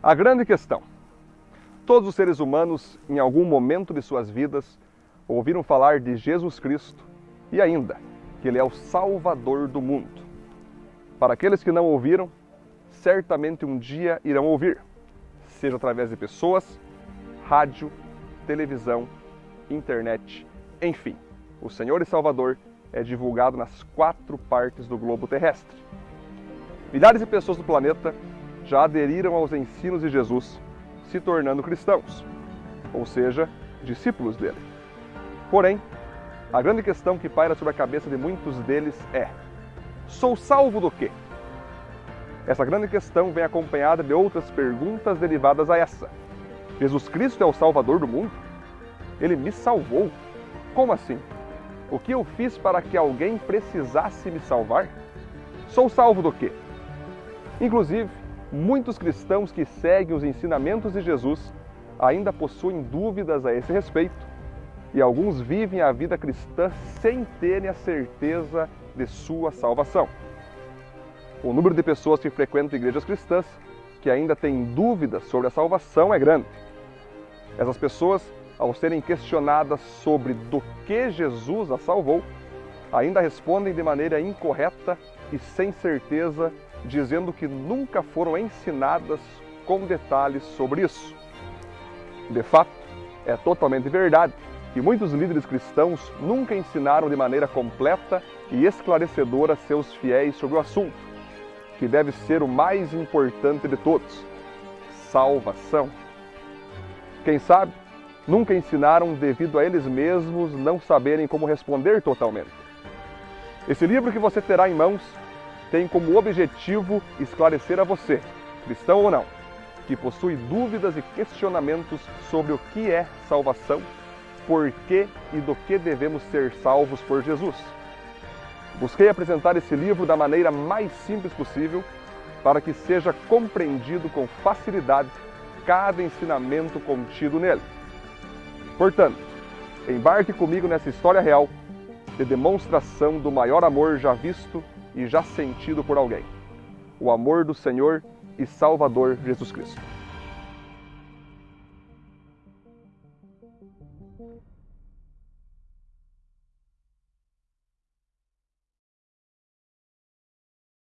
A grande questão. Todos os seres humanos, em algum momento de suas vidas, ouviram falar de Jesus Cristo e ainda que Ele é o Salvador do mundo. Para aqueles que não ouviram, certamente um dia irão ouvir, seja através de pessoas, rádio, televisão, internet, enfim. O Senhor e Salvador é divulgado nas quatro partes do globo terrestre. Milhares de pessoas do planeta já aderiram aos ensinos de Jesus, se tornando cristãos, ou seja, discípulos dele. Porém, a grande questão que paira sobre a cabeça de muitos deles é: sou salvo do quê? Essa grande questão vem acompanhada de outras perguntas derivadas a essa. Jesus Cristo é o Salvador do mundo? Ele me salvou? Como assim? O que eu fiz para que alguém precisasse me salvar? Sou salvo do quê? Inclusive, muitos cristãos que seguem os ensinamentos de Jesus ainda possuem dúvidas a esse respeito e alguns vivem a vida cristã sem terem a certeza de sua salvação. O número de pessoas que frequentam igrejas cristãs que ainda têm dúvidas sobre a salvação é grande. Essas pessoas, ao serem questionadas sobre do que Jesus a salvou, ainda respondem de maneira incorreta e sem certeza, dizendo que nunca foram ensinadas com detalhes sobre isso. De fato, é totalmente verdade que muitos líderes cristãos nunca ensinaram de maneira completa e esclarecedora seus fiéis sobre o assunto, que deve ser o mais importante de todos: salvação. Quem sabe, nunca ensinaram devido a eles mesmos não saberem como responder totalmente. Esse livro que você terá em mãos tem como objetivo esclarecer a você, cristão ou não, que possui dúvidas e questionamentos sobre o que é salvação por que e do que devemos ser salvos por Jesus. Busquei apresentar esse livro da maneira mais simples possível para que seja compreendido com facilidade cada ensinamento contido nele. Portanto, embarque comigo nessa história real de demonstração do maior amor já visto e já sentido por alguém. O amor do Senhor e Salvador Jesus Cristo.